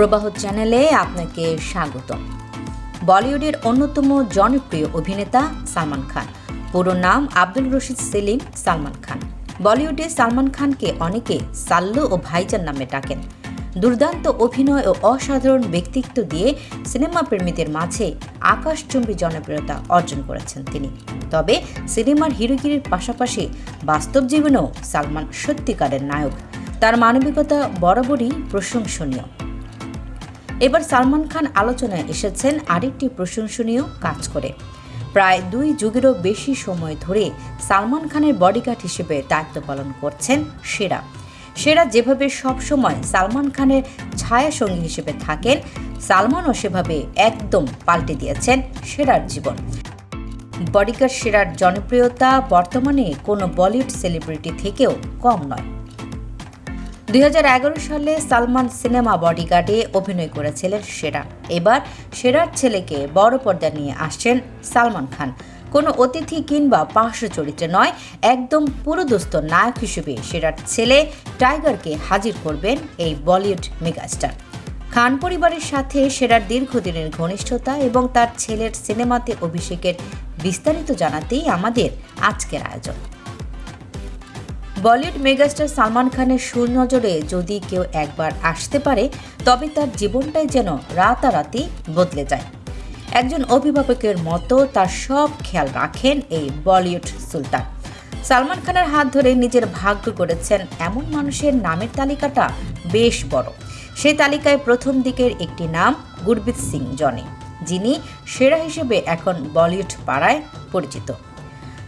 প্রবাহ চ্যানেলে আপনাকে স্বাগত বলিউডের অন্যতম জনপ্রিয় অভিনেতা সালমান খান। পুরো নাম আব্দুল রশিদ সেলিম সালমান খান। বলিউডে সালমান খানকে অনেকে সাল্লু ও ভাইজান নামে ডাকেন। দুর্দান্ত অভিনয় ও অসাধারণ ব্যক্তিত্ব দিয়ে সিনেমা প্রেমীদের মাঝে আকাশচুম্বী জনপ্রিয়তা অর্জন করেছেন তিনি। তবে সিনেমার হিরোগিরির পাশাপাশি বাস্তব জীবনেও সালমান সত্যিকারের নায়ক। তার মানবিকতা বরাবরই প্রশংসনীয়। এবার সালমান খান আলোচনায় এসেছেন আরেকটি প্রশংসনীয় কাজ করে। প্রায় দুই যুগেরও বেশি সময় ধরে সালমান খানের বডিগার্ড হিসেবে দায়িত্ব পালন করছেন সেরা। সেরা যেভাবে সবসময় সালমান খানের ছায়া সঙ্গী হিসেবে থাকেন, সালমানও সেভাবে একদম পাল্টে দিয়েছেন সেরার জীবন। বডিগার্ড সেরার জনপ্রিয়তা বর্তমানে কোনো বলিউড সেলিব্রিটি থেকেও কম নয়। দুই হাজার এগারো সালে সালমান সিনেমা বডিগার্ডে অভিনয় করেছিলেন সেরা। এবার সেরার ছেলেকে বড় পর্দা নিয়ে আসছেন সালমান খান। কোনো অতিথি কিংবা পার্শ্ব চরিত্রে নয়, একদম পুরোদস্ত নায়ক হিসেবে সেরার ছেলে টাইগারকে হাজির করবেন এই বলিউড মেগাস্টার। খান পরিবারের সাথে সেরার দীর্ঘদিনের ঘনিষ্ঠতা এবং তার ছেলের সিনেমাতে অভিষেকের বিস্তারিত জানাতেই আমাদের আজকের আয়োজন। বলিউড মেগাস্টার সালমান খানের সুনজরে যদি কেউ একবার আসতে পারে, তবে তার জীবনটাই যেন রাতারাতি বদলে যায়। একজন অভিভাবকের মতো তার সব খেয়াল রাখেন এই বলিউড সুলতান। সালমান খানের হাত ধরে নিজের ভাগ্য করেছেন এমন মানুষের নামের তালিকাটা বেশ বড়। সেই তালিকায় প্রথম দিকের একটি নাম গুরবিত সিং জনি, যিনি সেরা হিসেবে এখন বলিউড পাড়ায় পরিচিত।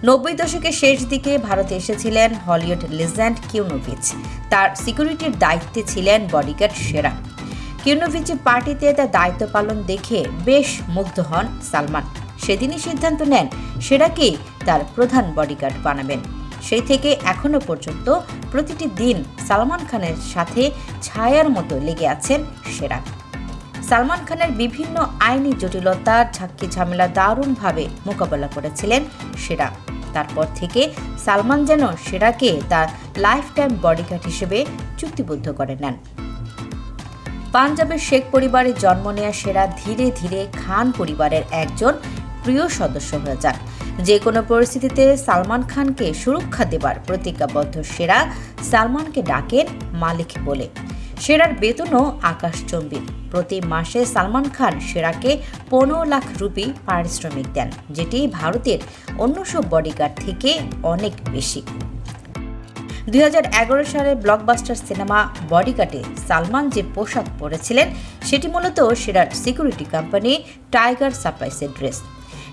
নব্বই দশকের শেষ দিকে ভারতে এসেছিলেন হলিউড লেজেন্ড কিউনোভিচ। তার সিকিউরিটির দায়িত্বে ছিলেন বডিগার্ড সেরা। কিউনোভিচের পার্টিতে তার দায়িত্ব পালন দেখে বেশ মুগ্ধ হন সালমান। সেদিনই সিদ্ধান্ত নেন সেরাকেই তার প্রধান বডিগার্ড বানাবেন। সেই থেকে এখনও পর্যন্ত প্রতিটি দিন সালমান খানের সাথে ছায়ার মতো লেগে আছেন সেরা। সালমান খানের বিভিন্ন আইনি জটিলতার ঝাক্কি ঝামেলা দারুণভাবে মোকাবেলা করেছিলেন সেরা। তারপর থেকে সালমান যেন সেরাকে তার লাইফ টাইম বডিগার্ড হিসেবে চুক্তিবদ্ধ করে নেন। পাঞ্জাবের শেখ পরিবারে জন্ম নেয়া সেরা ধীরে ধীরে খান পরিবারের একজন প্রিয় সদস্য হয়ে যান। যে কোনো পরিস্থিতিতে সালমান খানকে সুরক্ষা দেবার প্রতিজ্ঞাবদ্ধ সেরা সালমানকে ডাকেন মালিক বলে। সেরার বেতনও আকাশচম্বী। প্রতি মাসে সালমান খান সেরাকে পনেরো লাখ রুপি পারিশ্রমিক দেন, যেটি ভারতের অন্য সব বডিগার্ড থেকে অনেক বেশি। দুই সালে ব্লকবাস্টার সিনেমা বডিগার্ডে সালমান যে পোশাক পরেছিলেন, সেটি মূলত সেরার সিকিউরিটি কোম্পানি টাইগার সাপ্লাইসের ড্রেস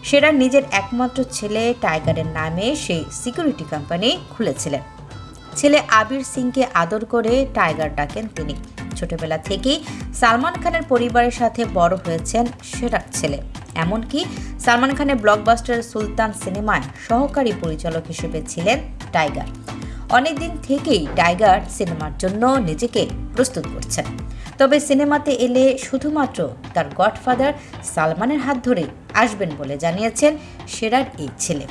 সেরার নিজের একমাত্র ছেলে টাইগারের নামে সেই সিকিউরিটি কোম্পানি খুলেছিলেন। ছেলে আবির সিংকে আদর করে টাইগার ডাকেন তিনি। ছোটবেলা থেকেই সালমান খানের পরিবারের সাথে বড় হয়েছেন সেরার ছেলে। এমনকি সালমান খানের ব্লকবাস্টার সুলতান সিনেমায় সহকারী পরিচালক হিসেবে ছিলেন টাইগার। অনেকদিন থেকেই টাইগার সিনেমার জন্য নিজেকে প্রস্তুত করছেন। তবে সিনেমাতে এলে শুধুমাত্র তার গডফাদার সালমানের হাত ধরে আসবেন বলে জানিয়েছেন সেরার এই ছেলে।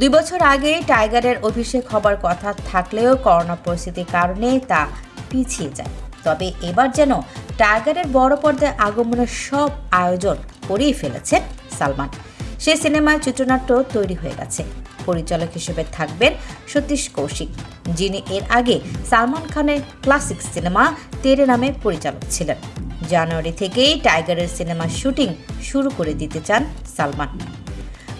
দুই বছর আগে টাইগারের অভিষেক হবার কথা থাকলেও করোনা পরিস্থিতির কারণে তা পিছিয়ে যায়। তবে এবার যেন টাইগারের বড় পর্দায় আগমনের সব আয়োজন করেই ফেলেছেন সালমান। সেই সিনেমায় চিত্রনাট্য তৈরি হয়ে গেছে। পরিচালক হিসেবে থাকবেন সতীশ কৌশিক, যিনি এর আগে সালমান খানের ক্লাসিক সিনেমা তেরে নামে পরিচালক ছিলেন। জানুয়ারি থেকেই টাইগারের সিনেমার শুটিং শুরু করে দিতে চান সালমান।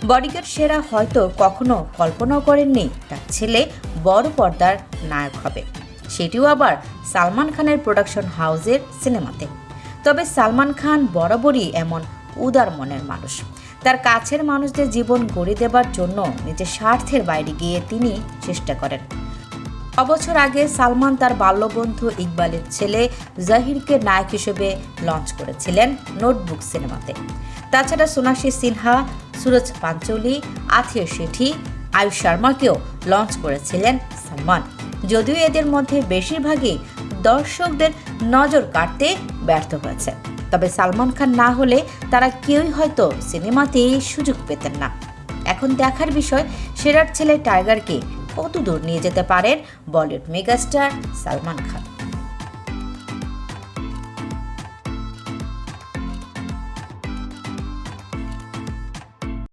বডিগার্ড সেরা হয়তো কখনো কল্পনাও করেননি। তার ছেলে বড় পর্দার নায়ক হবে। সেটিও আবার সালমান খানের প্রোডাকশন হাউসের সিনেমাতে। তবে সালমান খান বরাবরই এমন উদার মনের মানুষ। তার কাছের মানুষদের জীবন গড়ে দেবার জন্য নিজের স্বার্থের বাইরে গিয়ে তিনি চেষ্টা করেন। অবছর আগে সালমান তার বাল্যবন্ধু ইকবালের ছেলে জাহিরকে নায়ক হিসেবে লঞ্চ করেছিলেন নোটবুক সিনেমাতে। তাছাড়া সোনাশী সিনহা, সুরজ পাঞ্চলি, আথিয়া শেঠি, আয়ুষ শর্মাকেও লঞ্চ করেছিলেন সালমান। যদিও এদের মধ্যে বেশিরভাগই দর্শকদের নজর কাটতে ব্যর্থ হয়েছে। তবে সালমান খান না হলে তারা কেউই হয়তো সিনেমাতেই সুযোগ পেতেন না। এখন দেখার বিষয়, সেরার ছেলে টাইগারকে কত দূর নিয়ে যেতে পারেন বলিউড মেগাস্টার সালমান খান।